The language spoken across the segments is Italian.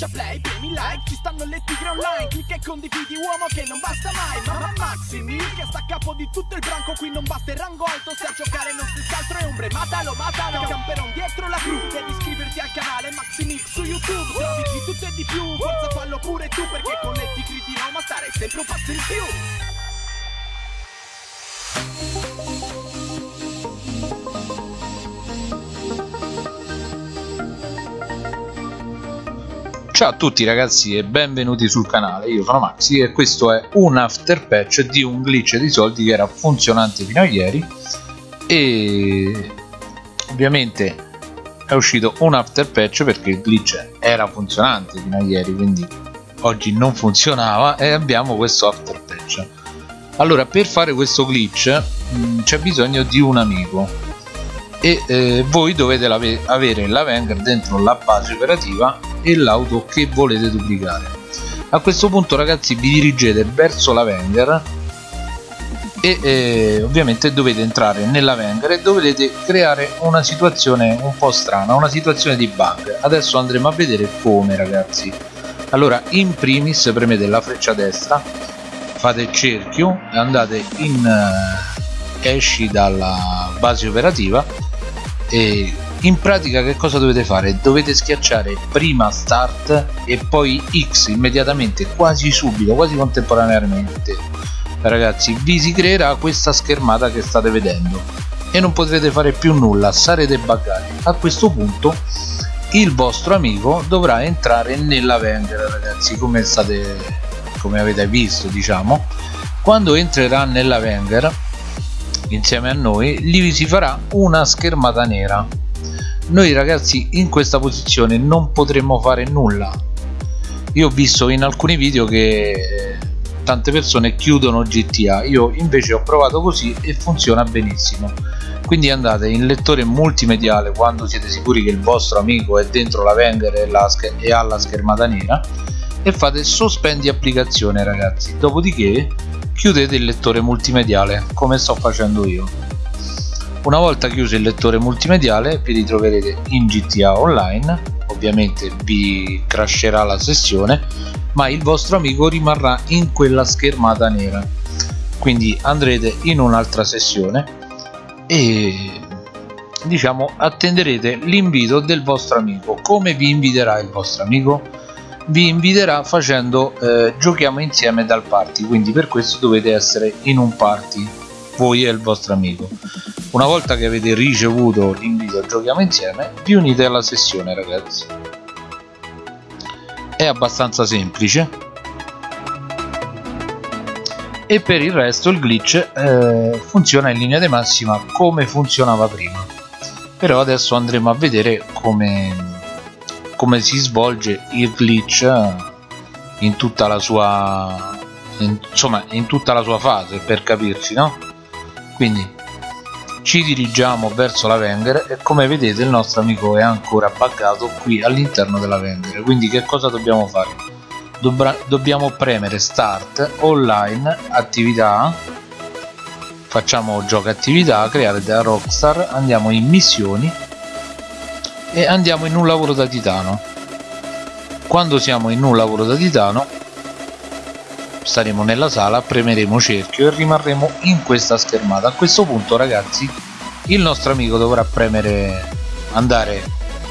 schiaccia play, premi like Ci stanno le tigre online Clicca e condividi uomo che non basta mai Ma Maxi Mil che sta a capo di tutto il branco Qui non basta il rango alto Se a giocare non si altro è ombre Matalo, matalo Camperon dietro la cru Devi iscriverti al canale Maxi Mil su YouTube Trovi di tutto e di più Forza fallo pure tu Perché con le tigre di Roma Stare sempre un passo in più Ciao a tutti ragazzi e benvenuti sul canale, io sono Maxi e questo è un after patch di un glitch di soldi che era funzionante fino a ieri. E ovviamente è uscito un after patch perché il glitch era funzionante fino a ieri quindi oggi non funzionava e abbiamo questo after patch. Allora per fare questo glitch c'è bisogno di un amico. E eh, voi dovete avere la Wenger dentro la base operativa e l'auto che volete duplicare. A questo punto ragazzi vi dirigete verso la Wenger e eh, ovviamente dovete entrare nella Wenger e dovete creare una situazione un po' strana una situazione di bug. Adesso andremo a vedere come ragazzi. Allora in primis premete la freccia destra fate il cerchio e andate in uh, esci dalla base operativa e in pratica che cosa dovete fare? dovete schiacciare prima start e poi X immediatamente quasi subito quasi contemporaneamente. Ragazzi vi si creerà questa schermata che state vedendo. E non potrete fare più nulla sarete buggati. A questo punto il vostro amico dovrà entrare nella vendita ragazzi come state come avete visto diciamo. Quando entrerà nella vendita insieme a noi gli si farà una schermata nera noi ragazzi in questa posizione non potremmo fare nulla. Io ho visto in alcuni video che eh, tante persone chiudono GTA io invece ho provato così e funziona benissimo. Quindi andate in lettore multimediale quando siete sicuri che il vostro amico è dentro la vendor e, e ha la schermata nera e fate sospendi applicazione ragazzi. Dopodiché chiudete il lettore multimediale come sto facendo io una volta chiuso il lettore multimediale vi ritroverete in GTA Online. Ovviamente vi crasherà la sessione ma il vostro amico rimarrà in quella schermata nera. Quindi andrete in un'altra sessione e diciamo attenderete l'invito del vostro amico. Come vi inviterà il vostro amico? Vi inviterà facendo eh, giochiamo insieme dal party quindi per questo dovete essere in un party voi e il vostro amico. Una volta che avete ricevuto l'invito a giochiamo insieme vi unite alla sessione ragazzi. È abbastanza semplice. E per il resto il glitch eh, funziona in linea di massima come funzionava prima. Però adesso andremo a vedere come, come si svolge il glitch in tutta la sua in, insomma in tutta la sua fase per capirci no quindi ci dirigiamo verso la Wenger e come vedete il nostro amico è ancora buggato qui all'interno della Wenger quindi che cosa dobbiamo fare? Dobbra dobbiamo premere start online attività. Facciamo gioco attività creare da rockstar andiamo in missioni e andiamo in un lavoro da titano. Quando siamo in un lavoro da titano staremo nella sala premeremo cerchio e rimarremo in questa schermata. A questo punto ragazzi il nostro amico dovrà premere andare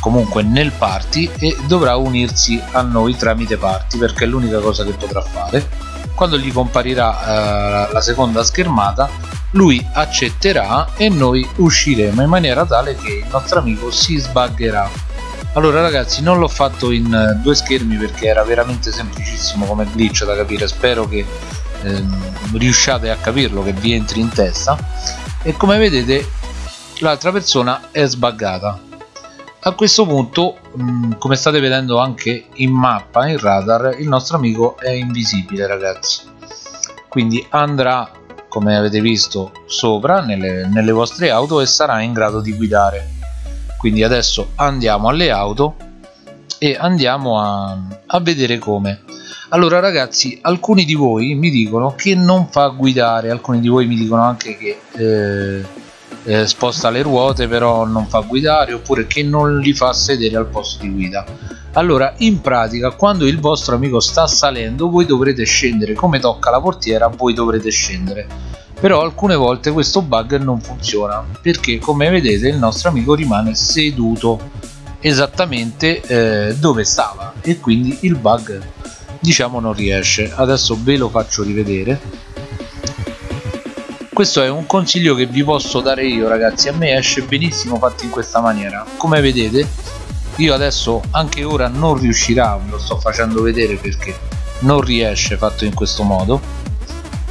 comunque nel party e dovrà unirsi a noi tramite party perché è l'unica cosa che potrà fare. Quando gli comparirà eh, la seconda schermata lui accetterà e noi usciremo in maniera tale che il nostro amico si sbaggerà allora ragazzi non l'ho fatto in eh, due schermi perché era veramente semplicissimo come glitch da capire. Spero che ehm, riusciate a capirlo che vi entri in testa. E come vedete l'altra persona è sbaggata. A questo punto mh, come state vedendo anche in mappa in radar il nostro amico è invisibile ragazzi. Quindi andrà come avete visto sopra nelle, nelle vostre auto e sarà in grado di guidare quindi adesso andiamo alle auto e andiamo a, a vedere come. Allora ragazzi alcuni di voi mi dicono che non fa guidare alcuni di voi mi dicono anche che eh, eh, sposta le ruote però non fa guidare oppure che non li fa sedere al posto di guida. Allora in pratica quando il vostro amico sta salendo voi dovrete scendere. Come tocca la portiera voi dovrete scendere però alcune volte questo bug non funziona perché come vedete il nostro amico rimane seduto esattamente eh, dove stava e quindi il bug diciamo non riesce. Adesso ve lo faccio rivedere. Questo è un consiglio che vi posso dare io ragazzi. A me esce benissimo fatto in questa maniera. Come vedete io adesso anche ora non riuscirà ve lo sto facendo vedere perché non riesce fatto in questo modo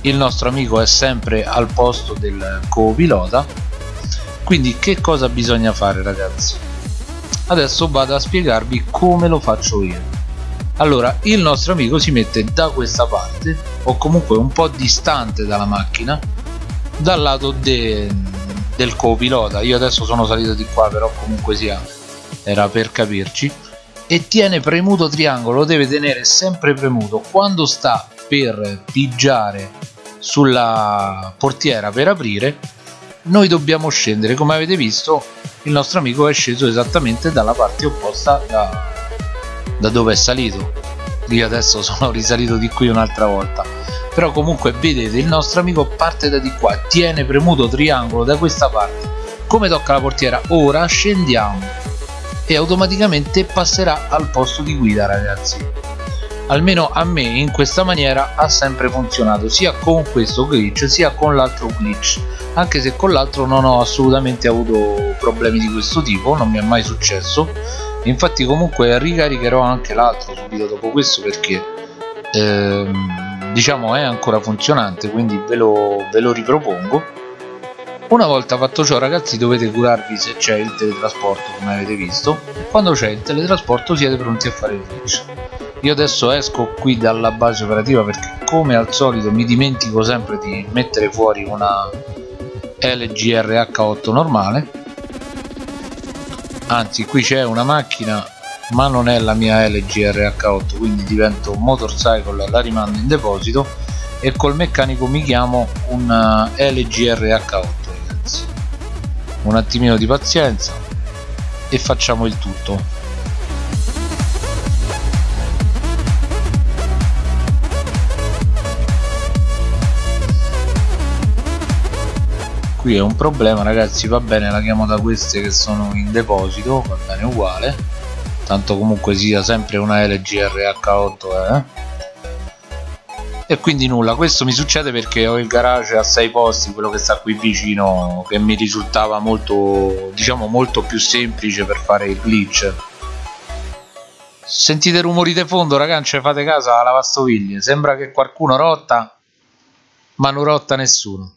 il nostro amico è sempre al posto del co-pilota quindi che cosa bisogna fare ragazzi? Adesso vado a spiegarvi come lo faccio io. Allora il nostro amico si mette da questa parte o comunque un po' distante dalla macchina dal lato de, del co-pilota io adesso sono salito di qua però comunque sia era per capirci. E tiene premuto triangolo lo deve tenere sempre premuto. Quando sta per pigiare sulla portiera per aprire noi dobbiamo scendere. Come avete visto il nostro amico è sceso esattamente dalla parte opposta da, da dove è salito. Io adesso sono risalito di qui un'altra volta. Però comunque vedete il nostro amico parte da di qua tiene premuto triangolo da questa parte. Come tocca la portiera? Ora scendiamo e automaticamente passerà al posto di guida ragazzi almeno a me in questa maniera ha sempre funzionato sia con questo glitch sia con l'altro glitch. Anche se con l'altro non ho assolutamente avuto problemi di questo tipo non mi è mai successo. Infatti comunque ricaricherò anche l'altro subito dopo questo perché ehm, diciamo è ancora funzionante quindi ve lo, ve lo ripropongo. Una volta fatto ciò ragazzi dovete curarvi se c'è il teletrasporto come avete visto. Quando c'è il teletrasporto siete pronti a fare il glitch io adesso esco qui dalla base operativa perché come al solito mi dimentico sempre di mettere fuori una LGRH8 normale. Anzi qui c'è una macchina ma non è la mia LGRH8 quindi divento motorcycle la rimando in deposito e col meccanico mi chiamo un eh, LGRH8 un attimino di pazienza e facciamo il tutto qui è un problema ragazzi va bene la chiamo da queste che sono in deposito va bene uguale. Tanto comunque sia sempre una LGRH8 eh. E quindi nulla questo mi succede perché ho il garage a 6 posti quello che sta qui vicino che mi risultava molto diciamo molto più semplice per fare il glitch. Sentite rumori di fondo ragazzi fate caso alla lavastoviglie. Sembra che qualcuno rotta ma non rotta nessuno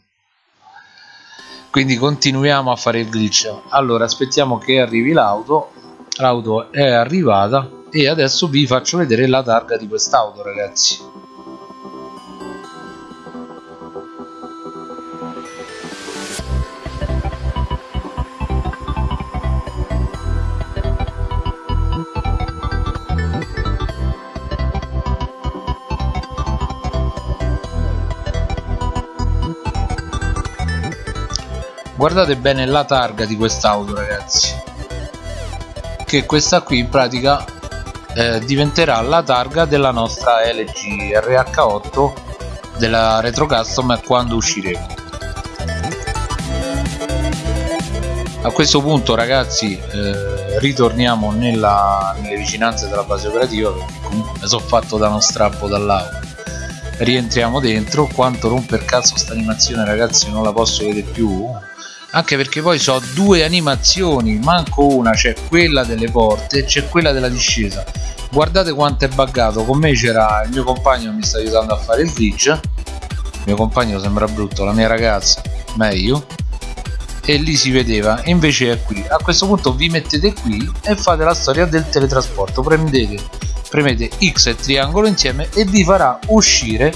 quindi continuiamo a fare il glitch. Allora aspettiamo che arrivi l'auto. L'auto è arrivata e adesso vi faccio vedere la targa di quest'auto ragazzi guardate bene la targa di quest'auto ragazzi. Che questa qui in pratica eh, diventerà la targa della nostra LG RH8 della retro custom quando usciremo. A questo punto ragazzi eh, ritorniamo nella, nelle vicinanze della base operativa perché comunque mi sono fatto da uno strappo dall'auto. Rientriamo dentro quanto romper cazzo sta animazione ragazzi non la posso vedere più anche perché poi so due animazioni manco una c'è quella delle porte e c'è quella della discesa. Guardate quanto è buggato. Con me c'era il mio compagno che mi sta aiutando a fare il glitch il mio compagno sembra brutto la mia ragazza meglio. E lì si vedeva invece è qui. A questo punto vi mettete qui e fate la storia del teletrasporto. Prendete premete X e triangolo insieme e vi farà uscire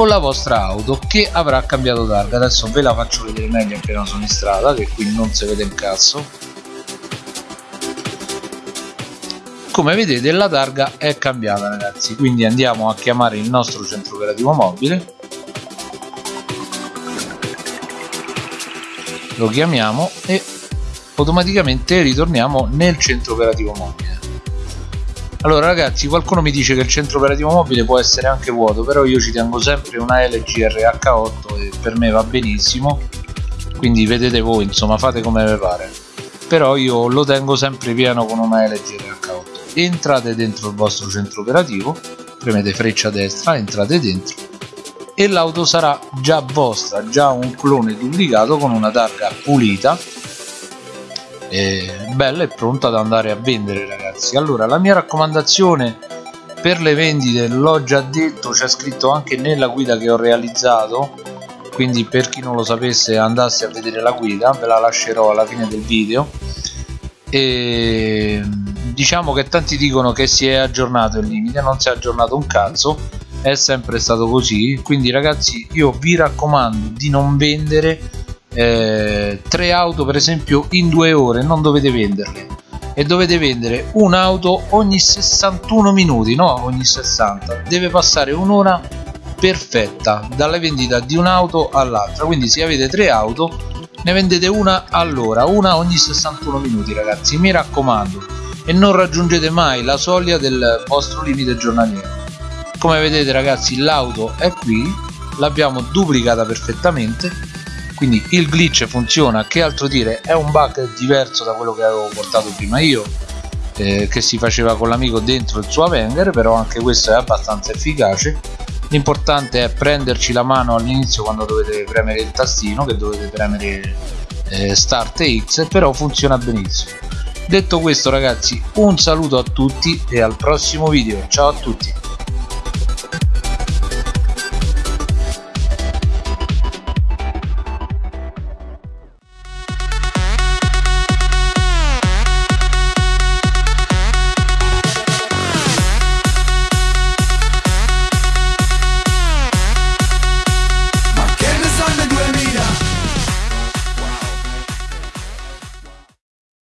con la vostra auto che avrà cambiato targa. Adesso ve la faccio vedere meglio appena sono in strada che qui non si vede un cazzo. Come vedete la targa è cambiata ragazzi. Quindi andiamo a chiamare il nostro centro operativo mobile. Lo chiamiamo e automaticamente ritorniamo nel centro operativo mobile allora ragazzi qualcuno mi dice che il centro operativo mobile può essere anche vuoto però io ci tengo sempre una LG RH8 e per me va benissimo. Quindi vedete voi insomma fate come vi pare. Però io lo tengo sempre pieno con una LG RH8 entrate dentro il vostro centro operativo premete freccia destra entrate dentro e l'auto sarà già vostra già un clone duplicato con una targa pulita e bella e pronta ad andare a vendere ragazzi allora la mia raccomandazione per le vendite l'ho già detto c'è scritto anche nella guida che ho realizzato quindi per chi non lo sapesse andasse a vedere la guida ve la lascerò alla fine del video. E diciamo che tanti dicono che si è aggiornato il limite non si è aggiornato un cazzo è sempre stato così. Quindi ragazzi io vi raccomando di non vendere eh, tre auto per esempio in due ore non dovete venderle e dovete vendere un'auto ogni 61 minuti no? Ogni 60 deve passare un'ora perfetta dalla vendita di un'auto all'altra. Quindi se avete tre auto ne vendete una all'ora una ogni 61 minuti ragazzi. Mi raccomando. E non raggiungete mai la soglia del vostro limite giornaliero. Come vedete ragazzi l'auto è qui. L'abbiamo duplicata perfettamente quindi il glitch funziona che altro dire? È un bug diverso da quello che avevo portato prima io eh, che si faceva con l'amico dentro il suo Avenger però anche questo è abbastanza efficace. L'importante è prenderci la mano all'inizio quando dovete premere il tastino che dovete premere eh, start X però funziona benissimo. Detto questo ragazzi un saluto a tutti e al prossimo video. Ciao a tutti